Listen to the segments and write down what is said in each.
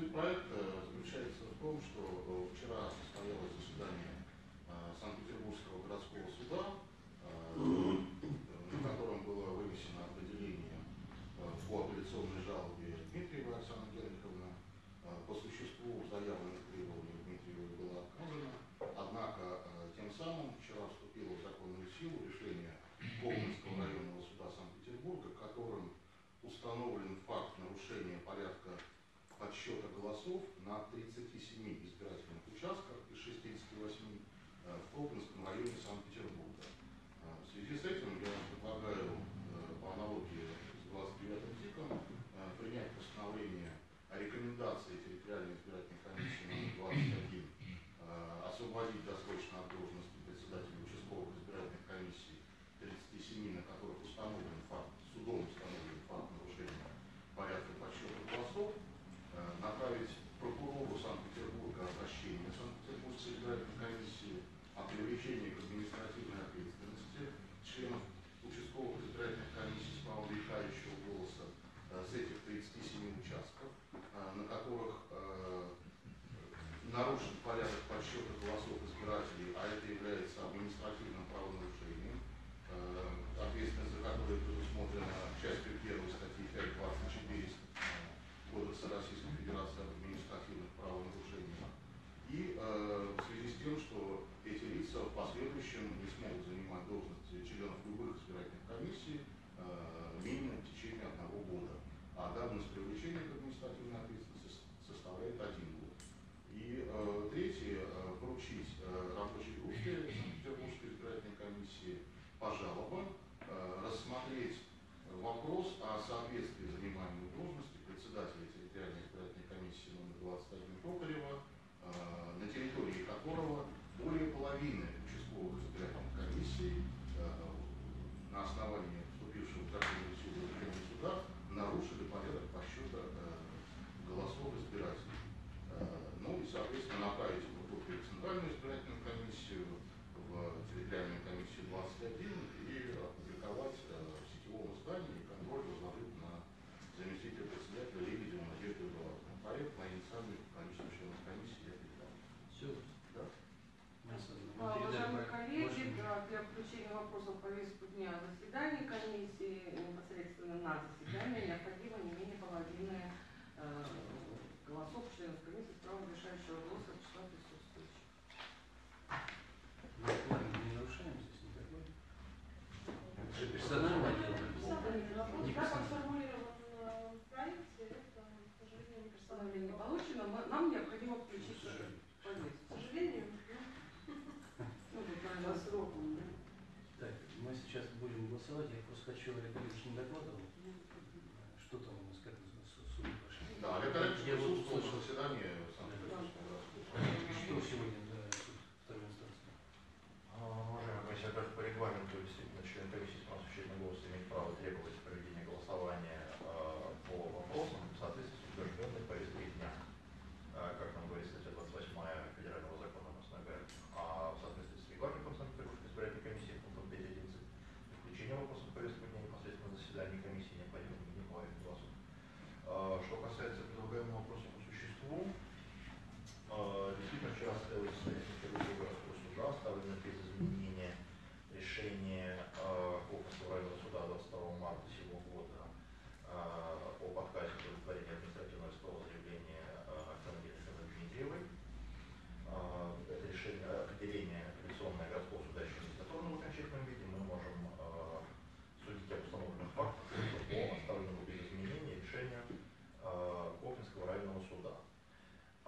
суть проекта заключается в том, что э, вчера состоялось заседание э, Санкт-Петербургского городского суда, э, на котором было вынесено определение по апелляционной жалобе Дмитрия Оксаны Генриховны. По существу заявленных требований Дмитрию было отказано, однако тем самым вчера вступило в законную силу решение Коломенского районного суда Санкт-Петербурга, которым установлен факт нарушения порядка отсчета голосов на 37 избирательных участках и 68 э, в Колпинске привлечения к административной ответственности членов una. Центральную избирательную комиссию, в территориальную комиссию 21 и опубликовать э, в сетевом издании контроль возложить на заместителя председателя Лебедева Надежду Эдуардовну. Проект на инициативу количества членов комиссии я передам. Все. Да? А, уважаемые коллеги, да, для включения вопросов в повестку дня заседания комиссии, непосредственно на заседание, необходимо не менее половины э, голосов членов комиссии с правом решающего голоса 就是你的桌子。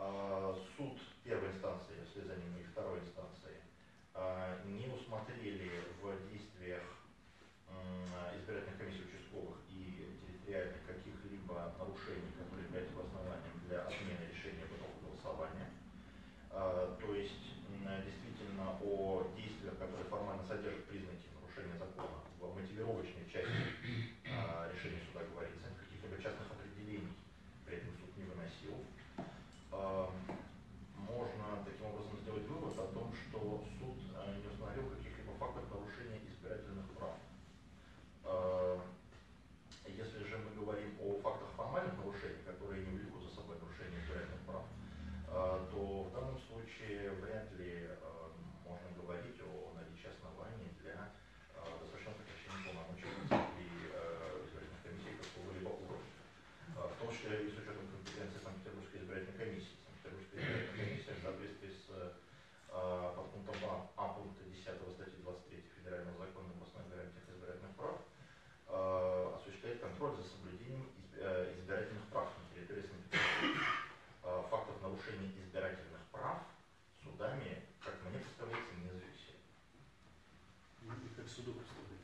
А, суд первой инстанции, если за ним и второй инстанции, а, не усмотрели в действиях избирательных комиссий участковых и территориальных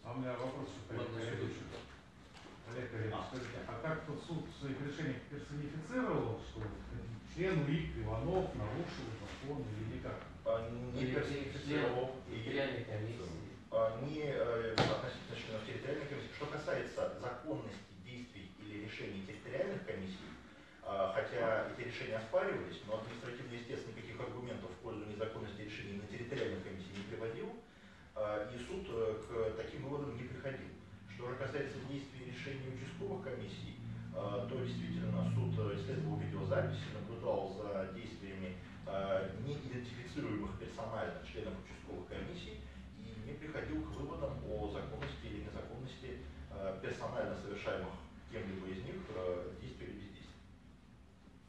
А у меня вопрос. Олег Олегович, скажите, а как тут суд в своих решениях персонифицировал, что член УИК Иванов нарушил закон или никак? А, Не персонифицировал и территориальной комиссии. а, не э, относительно членов территориальной комиссии. Что касается законности действий или решений территориальных комиссий, а, хотя эти решения оспаривались, но административно, естественно, никаких аргументов в пользу незаконности решений на территориальной комиссии не приводил, а, и суд э, к таким выводам не приходил. Что же касается действий решений участковых комиссий, а, то действительно суд э, исследовал видеозаписи, наблюдал за действиями неидентифицируемых персонально членов участковых комиссий и не приходил к выводам о законности или незаконности э, персонально совершаемых кем-либо из них э, действий или бездействий.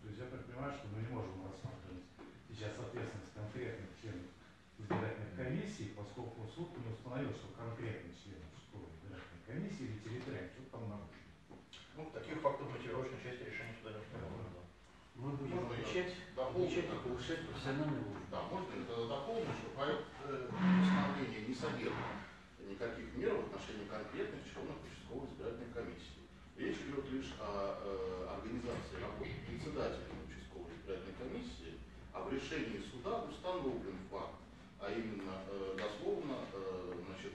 То есть я так понимаю, что мы не можем рассматривать сейчас ответственность конкретных комиссий, поскольку суд не установил, что конкретный член участковой избирательной комиссии или территориальной что-то там нарушил. Ну, таких фактов мотивировочной части решения суда не установлено. Мы будем Можно дополню, включать и да? повышать профессиональный уровень. Да, можно тогда дополню, что проект э, постановления не содержит никаких мер в отношении конкретных членов участковой избирательной комиссии. Речь идет лишь о э, организации работы председателя участковой избирательной комиссии, а в решении суда установлен а именно э, дословно э, значит,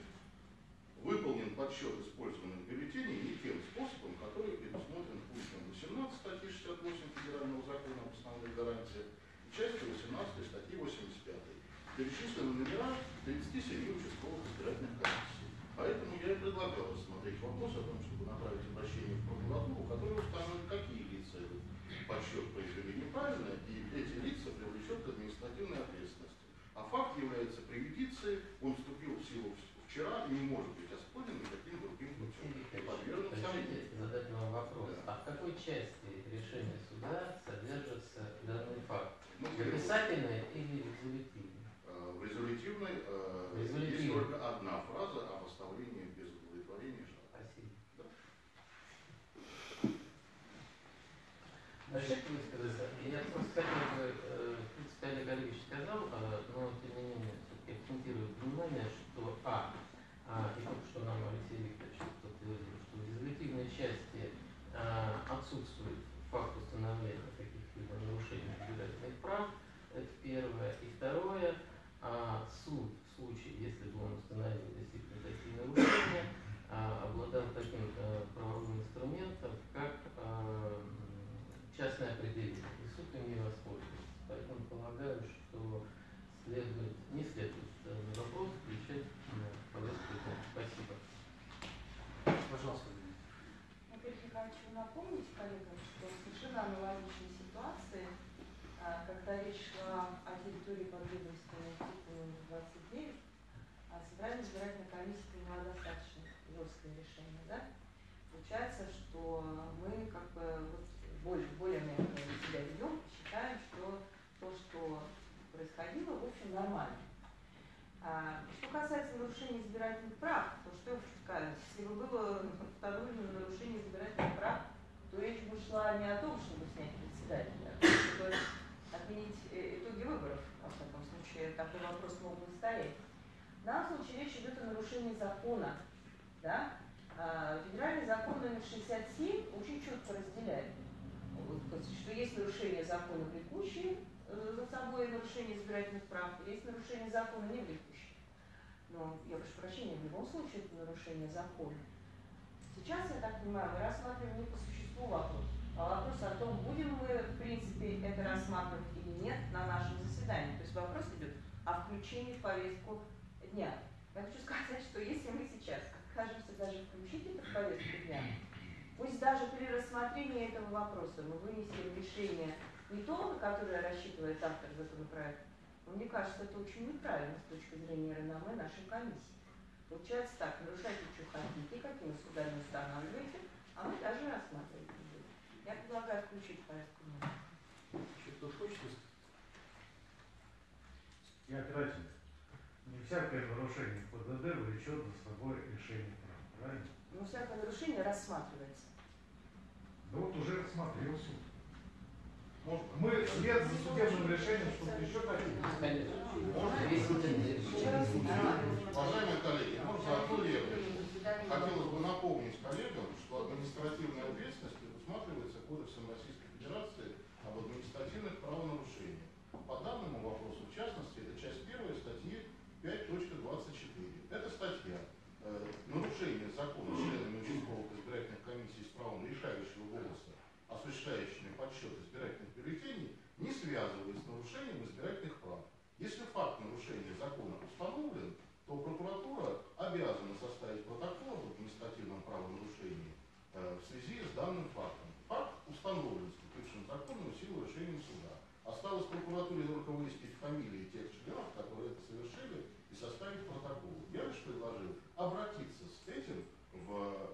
выполнен подсчет использованных бюллетеней не тем способом, который предусмотрен пунктом 18 статьи 68 Федерального закона об основных гарантиях и частью 18 статьи 85. Перечислены номера 37 участковых избирательных комиссий. Поэтому я и предлагал рассмотреть вопрос о том, чтобы направить обращение в прокуратуру, которая установит, какие лица этот подсчет произвели неправильно, и эти лица привлечет к административной ответственности. А факт является преюдицией, он вступил в силу вчера и не может быть оспорен никаким другим путем. Сомнению. Разрешите задать вам вопрос. Да. А в какой части решения суда содержится данный факт? Ну, В описательной или резолютивной? Э, В резолютивной Резолютивной. только одна фраза о поставлении без удовлетворения жалоб. Спасибо. Да. Разрешите высказаться? Я просто хотел бы, э, в принципе, Олег Олегович сказал, э, но тем не менее все-таки акцентирую внимание, что А, а, и только что нам Алексей Викторович подтвердил, что в резолютивной части а, отсутствует факт установления каких-либо нарушений избирательных прав, это первое. И второе, а, суд в случае, если бы он установил действительно такие нарушения, а, обладал таким э, правовым инструментом, как э, м, частное определение. И суд им не воспользуется. Поэтому полагаю, что следует, не следует данный вопрос включать на повестку дня. Спасибо. Пожалуйста. Во-первых, я хочу напомнить коллегам, что совершенно аналогичной ситуации, а, когда речь шла о территории подведомственной типу 29, а Центральная избирательная комиссия приняла достаточно жесткое решение, да? Получается, что мы как бы вот более, более мягко себя ведем считаем, что то, что происходило, в общем, нормально. А, что касается нарушения избирательных прав, то что я хочу сказать, если бы было установлено нарушение избирательных прав, то речь бы шла не о том, чтобы снять председателя, а чтобы отменить э, итоги выборов, во всяком случае, такой вопрос мог бы стоять. В данном случае речь идет о нарушении закона. Да? А, Федеральный закон номер 67 очень четко разделяет, что есть нарушение закона влекущие э, за собой нарушение избирательных прав, есть нарушение закона не влекущие. Но я прошу прощения, в любом случае это нарушение закона. Сейчас, я так понимаю, мы рассматриваем не по существу вопрос, а вопрос о том, будем мы, в принципе, это рассматривать или нет на нашем заседании. То есть вопрос идет о включении в повестку дня. Я хочу сказать, что если мы сейчас откажемся даже включить это в повестку дня, Пусть даже при рассмотрении этого вопроса мы вынесем решение не то, на которое рассчитывает автор законопроекта, но мне кажется, это очень неправильно с точки зрения реноме нашей комиссии. Получается так, нарушайте, что хотите, какими судами устанавливаете, а мы даже рассматривать не будем. Я предлагаю включить порядку дня. Еще кто хочет высказаться? Я кратенько. Всякое нарушение ПДД влечет за собой решение права. Правильно? Но всякое нарушение рассматривается. Да вот уже рассмотрел суд. Можно? Мы вслед за судебным решением что-то еще хотим. Уважаемые коллеги, можно одну левую. Хотелось бы напомнить коллегам, что административная ответственность предусматривается Кодексом Российской Федерации об административных правонарушениях. По данному вопросу, в частности, это часть первой статьи 5.24. Эта статья э, нарушение закона членами участковых избирательных комиссий с правом решающего голоса, осуществляющими подсчет избирательных бюллетеней, не связывает с нарушением избирательных прав. Если факт нарушения закона установлен, то прокуратура обязана составить протокол об административном правонарушении э, в связи с данным фактом. Факт установлен вступившим в законную силу решением суда. Осталось прокуратуре только выяснить фамилии тех членов, которые это совершили, и составить протокол. Я лишь предложил обратиться с этим в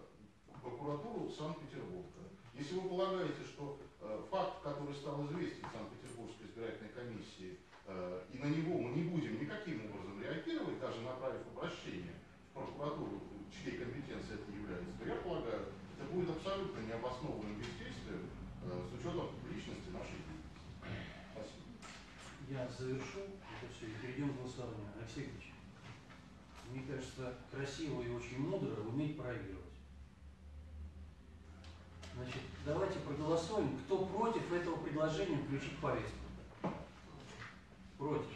прокуратуру Санкт-Петербурга. Если вы полагаете, что э, факт, который стал известен Санкт-Петербургской избирательной комиссии, э, и на него мы не будем никаким образом реагировать, даже направив обращение в прокуратуру, чьей компетенцией это является, то я полагаю, это будет абсолютно необоснованным бездействием э, с учетом личности нашей деятельности. Спасибо. Я завершу это все и перейдем к голосованию. Алексей Ильич, мне кажется, красиво и очень мудро уметь проигрывать. Значит, давайте проголосуем, кто против этого предложения включить повестку. Против.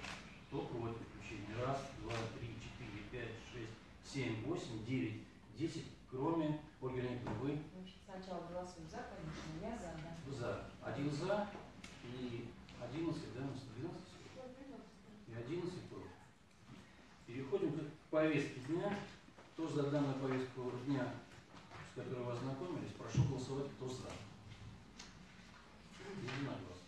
Кто против включения? Раз, два, три, четыре, пять, шесть, семь, восемь, девять, десять, кроме Ольги Леонидовны, вы сначала голосуем за, конечно, я за, да. за. Один за и одиннадцать, да, двенадцать и 11 против. Переходим к повестке дня. Кто за данную повестку дня, с которой вы ознакомились, прошу голосовать, кто за. Единогласно.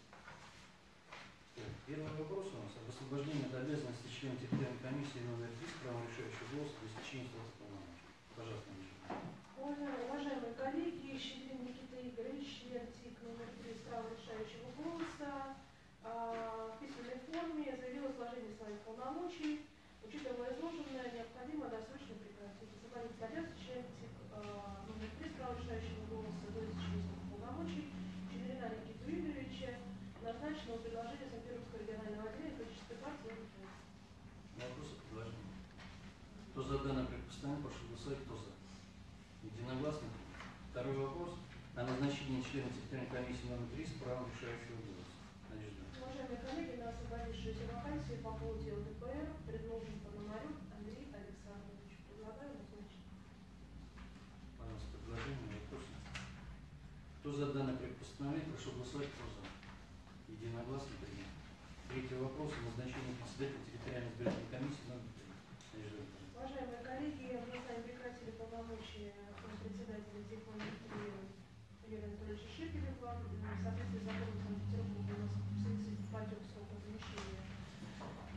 Первый вопрос у нас об освобождении от обязанности члена территориальной комиссии номер 3 с правом решающего голоса для истечения срока полномочий. Пожалуйста, Миша. Уважаемые, коллеги, Щедрин Никита Игоревич, член номер 3 с правом решающего голоса, а, в письменной форме заявил о сложении своих полномочий. Учитывая изложенное, необходимо досрочно прекратить. Член ТИК а, номер 3 с правом решающего голоса срока полномочий Щедрина Никиту Игоревича, назначенного предложения Санкт-Петербургского регионального отделения политической партии. Вопросы, предложения? Кто за данное предпоставление, прошу голосовать, кто за. Единогласно. Второй вопрос о назначении члена территориальной комиссии номер 3 с правом решающего голоса. Надежда. Уважаемые коллеги, на освободившуюся вакансию по поводу ЛДПР предложен Пономарев Андрей Александрович. Предлагаю назначить. Пожалуйста, предложение, вопросы. Кто за данное предпостановление, прошу голосовать, кто за. Единогласно принято. Третий вопрос о назначении председателя территориальной избирательной комиссии номер 3. Надежда Викторовна. Уважаемые коллеги, мы с вами прекратили полномочия председателя 3 Юрия Анатольевича Шепелева. В соответствии с законом Санкт-Петербурга у нас в связи с потек срока замещения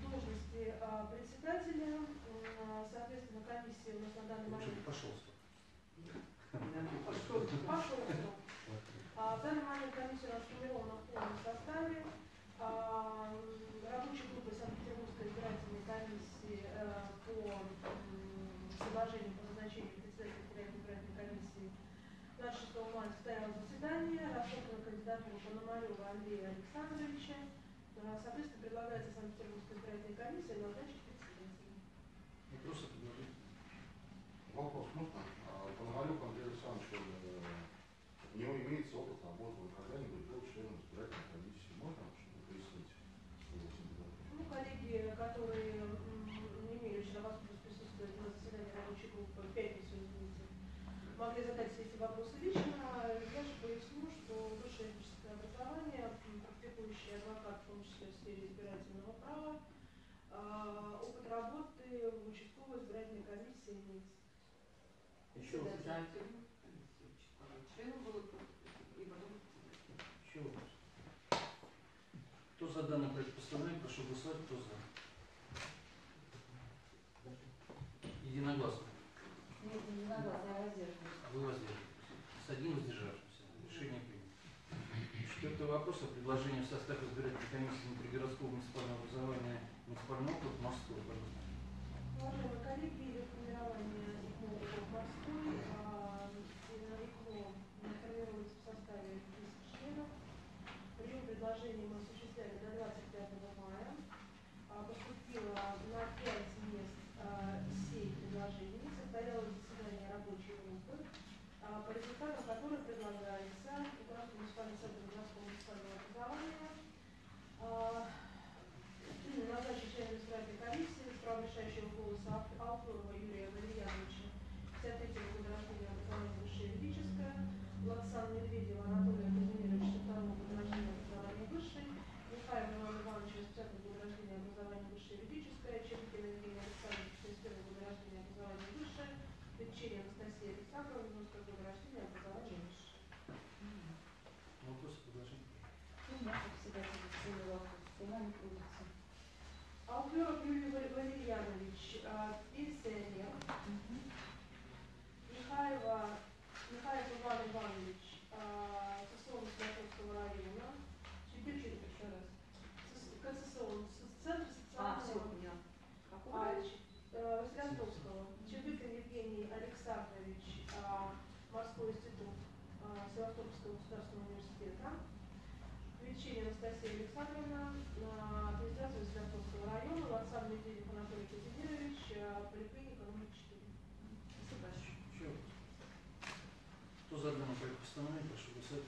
должности а, председателя. М, Соответственно, комиссия у нас на данный момент пошел срок. Пошел срок. А, В данный момент комиссия у нас сформирована в полном составе. А, Рабочей группой Санкт-Петербургской избирательной комиссии э, по предложению по назначению председателя территориальной избирательной комиссии 26 мая состоялось заседание, рассмотрена кандидатура Пономарева Андрея Александровича. Соответственно, предлагается Санкт-Петербургской избирательной комиссии назначить председателя. Вопросы, предложения? Вопрос можно? А, Пономарев Андрей Александрович, он, э, у него имеется опыт работы, он когда-нибудь был членом избирательной комиссии. Можно что-то пояснить? его кандидатуру? Ну, коллеги, которые м, не имели вчера возможность присутствовать на заседании рабочей группы в пятницу, извините, могли задать все эти вопросы лично. Я же поясню, что высшее юридическое образование, практикующий адвокат, в том числе в сфере избирательного права, а, опыт работы в участковой избирательной комиссии имеется. Еще Председатель. формат вот морской. А коллеги, формирование морской, а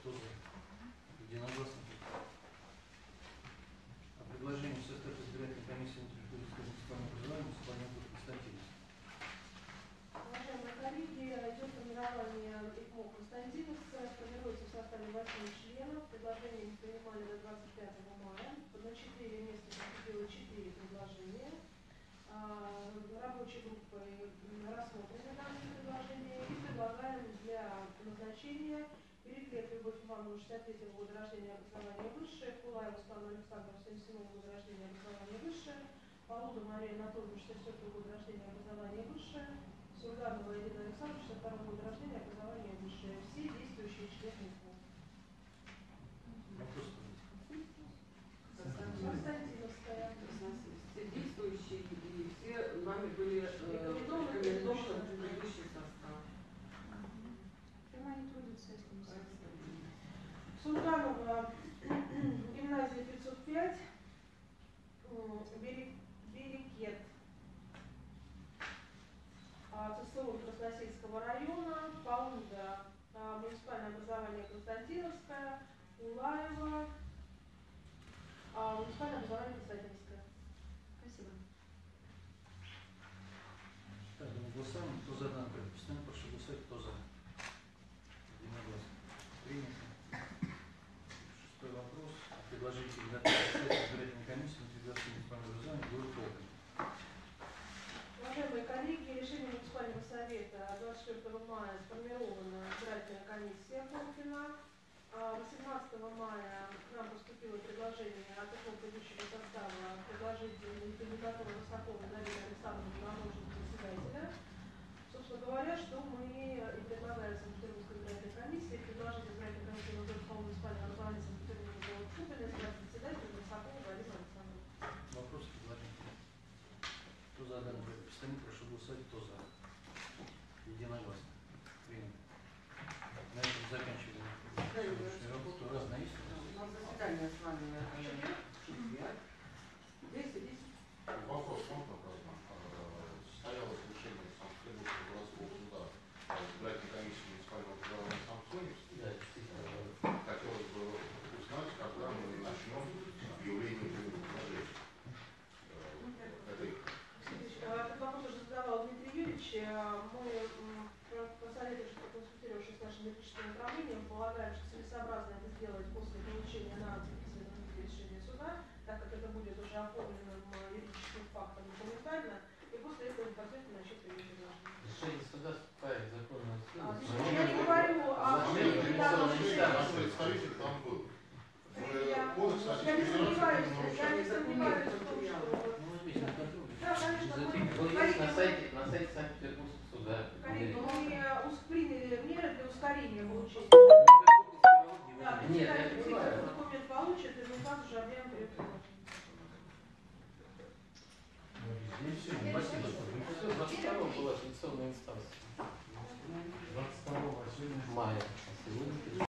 тоже единогласно. А О предложении в состав избирательной комиссии внутрикультурного муниципального образования муниципального округа Константинович. Уважаемые коллеги, идет формирование ИКМО Константиновска, формируется в составе 8 членов, предложение мы принимали до 25 мая, на 4 места поступило 4 предложения, а, рабочей группой рассмотрены данные предложения. И предлагаем для назначения Гриф лет Любовь Ивановна 63 -го года рождения, образования высшее, Кулаева Светлана Александровна 77 -го года рождения, образования высшее, Полуда Мария Анатольевна 64 -го года рождения, образования высшее, Сурганова Ирина Александровна 62 года рождения, образования высшее. Все действующие члены комиссии избирательной комиссии ликвидации муниципального образования город Колпин. Уважаемые коллеги, решение муниципального совета 24 мая сформирована избирательная комиссия Колпина. 18 а мая нам поступило предложение от такого состава предложить кандидатуру Росакова Дарья Александровна на должность председателя. Собственно говоря, что данному представнику, прошу голосовать, кто за. Единогласно. Принято. На этом заканчиваем работу. Разное есть? У ну, заседание с вами. Э, считаем, что целесообразно это сделать после получения на решения суда, так как это будет уже оформленным юридическим фактом документально, и после этого непосредственно начать принятие Решение суда вступает в законную основу. А, я не говорю о решении. Кодекс, я не сомневаюсь, я не сомневаюсь что... Ну, да, на сайте, на сайте Санкт-Петербургского суда. Корректно, мы приняли меры для ускорения получения. Нет, я понимаю. этот документ получит, и мы сразу же объявим перепутать. Ну, везде Все, все. спасибо, что вы Все, 22 была апелляционная инстанция. 22 сегодня Мая. А сегодня